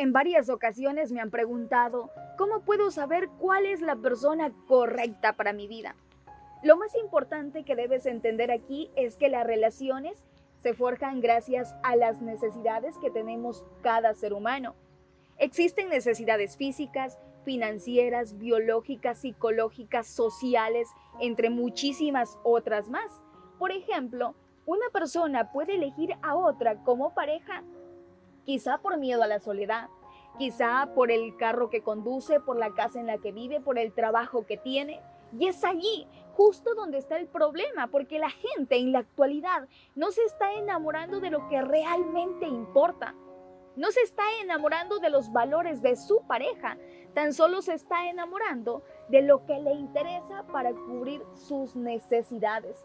En varias ocasiones me han preguntado, ¿cómo puedo saber cuál es la persona correcta para mi vida? Lo más importante que debes entender aquí es que las relaciones se forjan gracias a las necesidades que tenemos cada ser humano. Existen necesidades físicas, financieras, biológicas, psicológicas, sociales, entre muchísimas otras más. Por ejemplo, una persona puede elegir a otra como pareja, quizá por miedo a la soledad, quizá por el carro que conduce, por la casa en la que vive, por el trabajo que tiene. Y es allí justo donde está el problema, porque la gente en la actualidad no se está enamorando de lo que realmente importa. No se está enamorando de los valores de su pareja, tan solo se está enamorando de lo que le interesa para cubrir sus necesidades.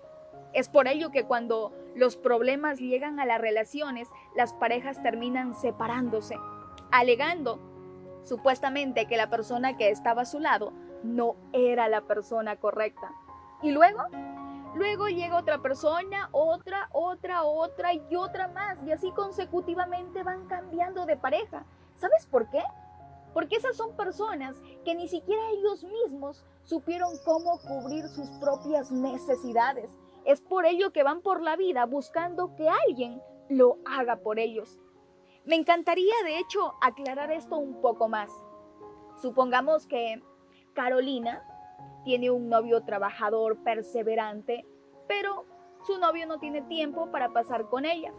Es por ello que cuando los problemas llegan a las relaciones, las parejas terminan separándose, alegando supuestamente que la persona que estaba a su lado no era la persona correcta. Y luego, luego llega otra persona, otra, otra, otra y otra más. Y así consecutivamente van cambiando de pareja. ¿Sabes por qué? Porque esas son personas que ni siquiera ellos mismos supieron cómo cubrir sus propias necesidades. Es por ello que van por la vida buscando que alguien lo haga por ellos. Me encantaría, de hecho, aclarar esto un poco más. Supongamos que Carolina tiene un novio trabajador, perseverante, pero su novio no tiene tiempo para pasar con ella.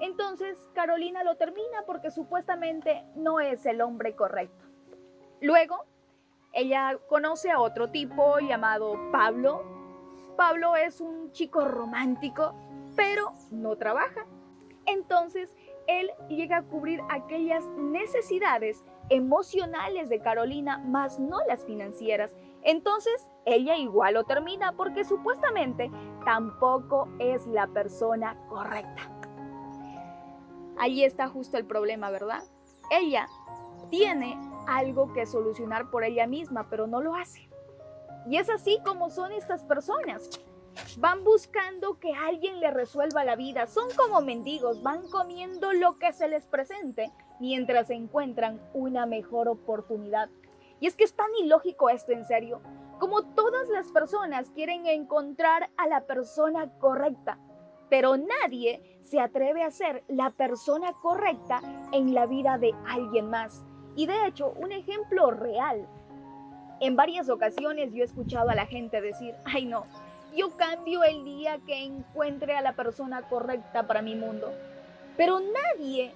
Entonces Carolina lo termina porque supuestamente no es el hombre correcto. Luego, ella conoce a otro tipo llamado Pablo. Pablo es un chico romántico, pero no trabaja. Entonces, él llega a cubrir aquellas necesidades emocionales de Carolina, más no las financieras. Entonces, ella igual lo termina porque supuestamente tampoco es la persona correcta. Ahí está justo el problema, ¿verdad? Ella tiene algo que solucionar por ella misma, pero no lo hace. Y es así como son estas personas. Van buscando que alguien le resuelva la vida. Son como mendigos, van comiendo lo que se les presente mientras encuentran una mejor oportunidad. Y es que es tan ilógico esto, en serio. Como todas las personas quieren encontrar a la persona correcta, pero nadie se atreve a ser la persona correcta en la vida de alguien más. Y de hecho, un ejemplo real. En varias ocasiones yo he escuchado a la gente decir, ay no, yo cambio el día que encuentre a la persona correcta para mi mundo. Pero nadie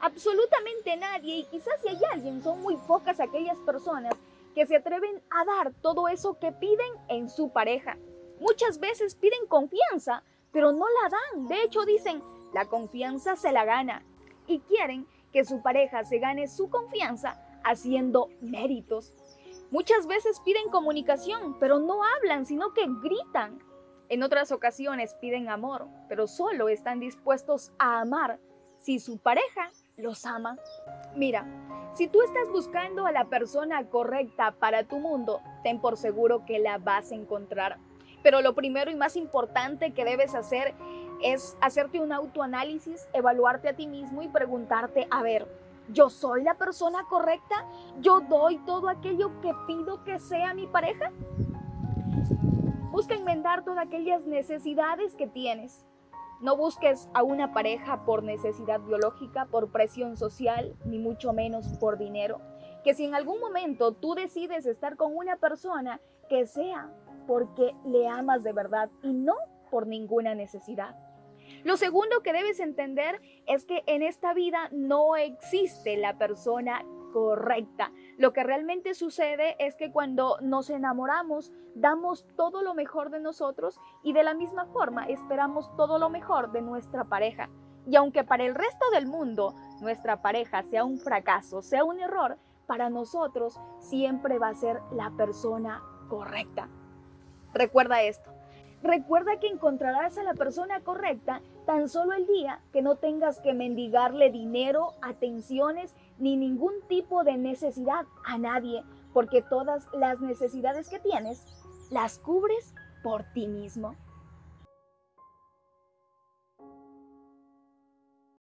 absolutamente nadie, y quizás si hay alguien, son muy pocas aquellas personas que se atreven a dar todo eso que piden en su pareja. Muchas veces piden confianza, pero no la dan. De hecho, dicen, la confianza se la gana. Y quieren que su pareja se gane su confianza haciendo méritos. Muchas veces piden comunicación, pero no hablan, sino que gritan. En otras ocasiones piden amor, pero solo están dispuestos a amar si su pareja los ama. Mira, si tú estás buscando a la persona correcta para tu mundo, ten por seguro que la vas a encontrar. Pero lo primero y más importante que debes hacer es hacerte un autoanálisis, evaluarte a ti mismo y preguntarte, a ver, ¿yo soy la persona correcta? ¿Yo doy todo aquello que pido que sea mi pareja? Busca enmendar todas aquellas necesidades que tienes. No busques a una pareja por necesidad biológica, por presión social, ni mucho menos por dinero. Que si en algún momento tú decides estar con una persona, que sea porque le amas de verdad y no por ninguna necesidad. Lo segundo que debes entender es que en esta vida no existe la persona correcta. Lo que realmente sucede es que cuando nos enamoramos, damos todo lo mejor de nosotros y de la misma forma esperamos todo lo mejor de nuestra pareja. Y aunque para el resto del mundo nuestra pareja sea un fracaso, sea un error, para nosotros siempre va a ser la persona correcta. Recuerda esto. Recuerda que encontrarás a la persona correcta tan solo el día que no tengas que mendigarle dinero, atenciones ni ningún tipo de necesidad a nadie, porque todas las necesidades que tienes las cubres por ti mismo.